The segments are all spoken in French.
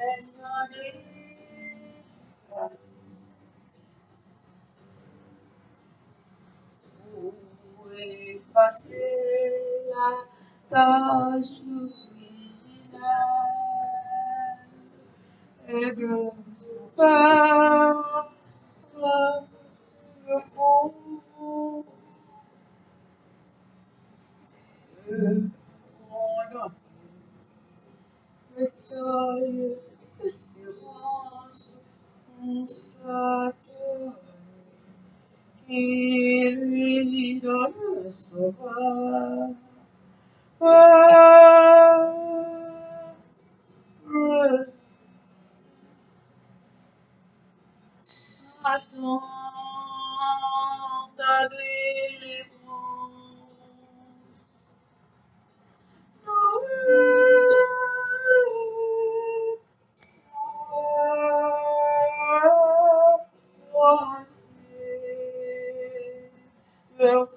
Descendez jusqu'à nous. Pour effacer la tâche originale et de son monde entier le seuil d'espérance en sa terre, qui lui donne le sauveur. Ah, le Rédempteur.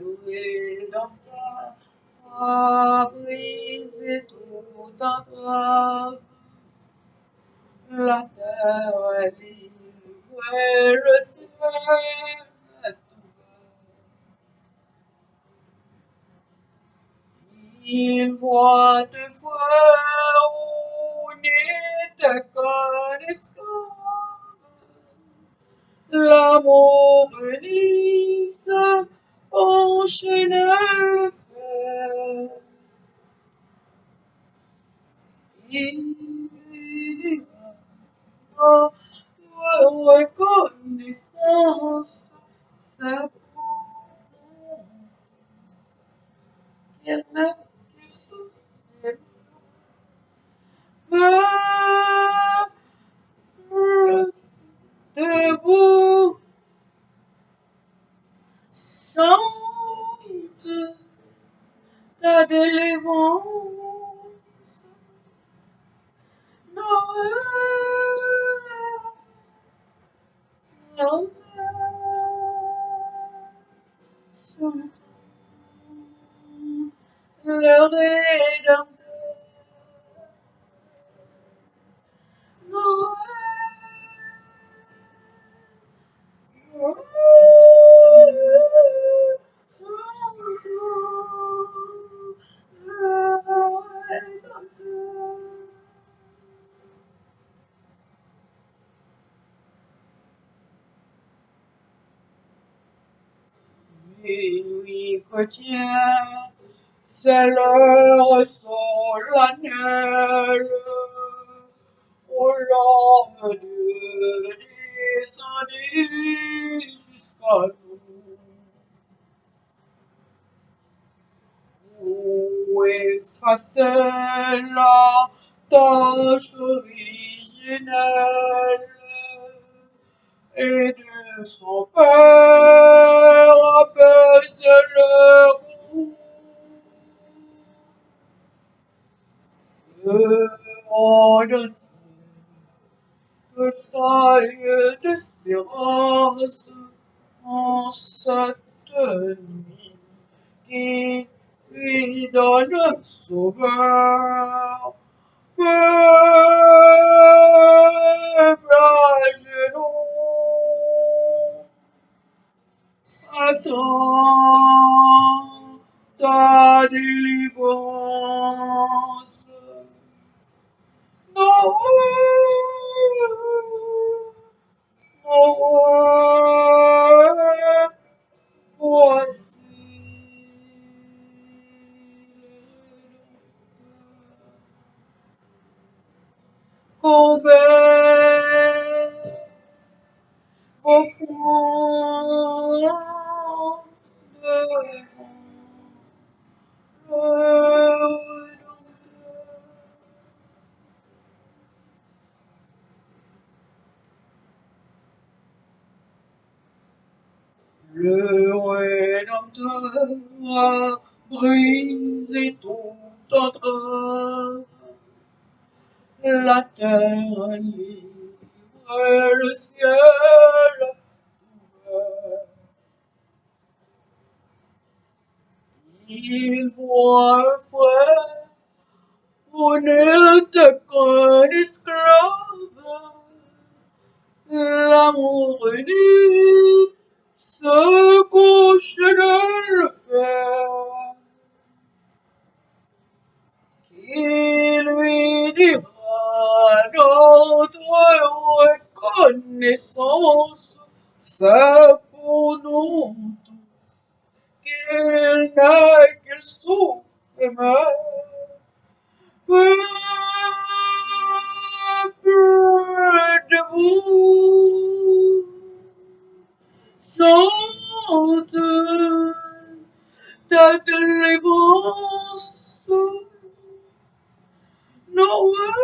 Ouvert au fond, La terre est libre le. Il voit de fois où n'était qu'un esclave. L'amour fer. Il lui dira Chrétien, c'est l'heure solennelle où l'homme Dieu descendit jusqu'à nous. Où effacer la tâche originelle et son père apaise le monde entier, le salut d'espérance en cette nuit qui lui donne sauveur. Peuple à genoux, attends ta délivrance. Noël, Noël, voici combien Rédempteur a brisé tout entrave. La terre libre, le ciel ouvert. Il voit un frère, on n'était qu'un esclave. L'amour uni se couche de le fer. Qui lui dira notre reconnaissance, c'est pour nous tous qu'il n'a qu'il souffre mal. Peuple de vous, chante ta délivrance. Noël,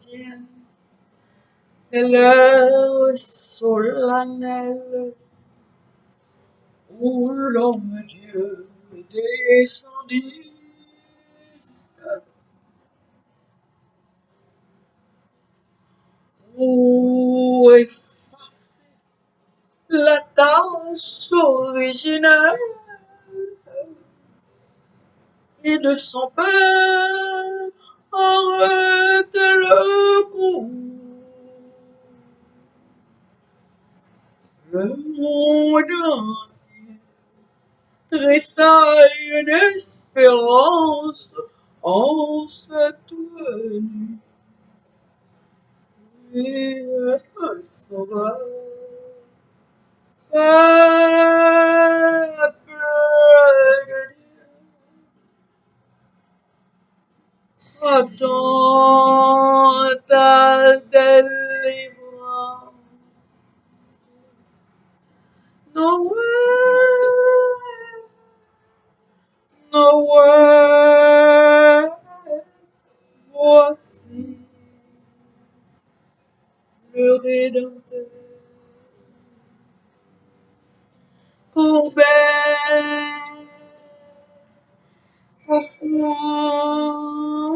C'est l'heure solennelle où l'homme Dieu est descendu jusqu'à où effacer la tâche originelle et de son père monde entier tressaille d'espérance en cette venue. Et un sauveur, peuple attends ta Noël, Noël, voici le Rédempteur. Courbet, au fond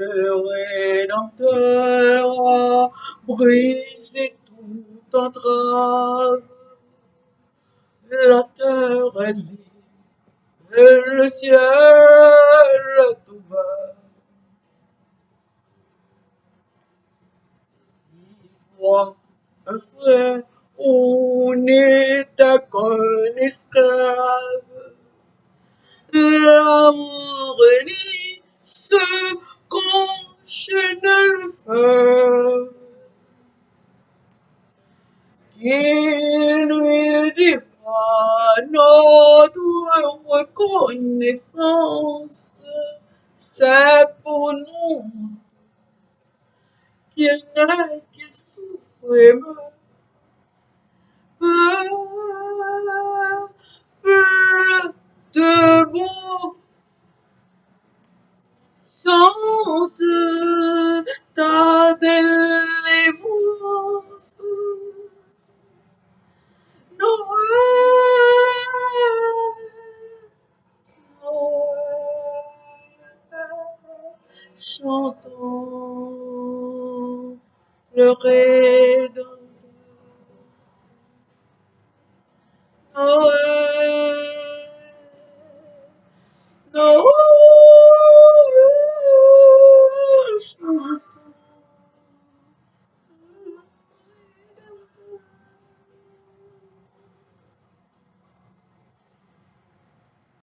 Le Rédempteur a brisé toute entrave. La terre est libre, le ciel est ouvert. Voit un frère, on n'était qu'un esclave. L'amour uni se conchaîne le feu. Qu'il lui dira notre reconnaissance, c'est pour nous qu'il n'est qu'il souffre et meurt. Peuple debout, chante ta délivrance. Noël, Noël, chantons le Rédempteur.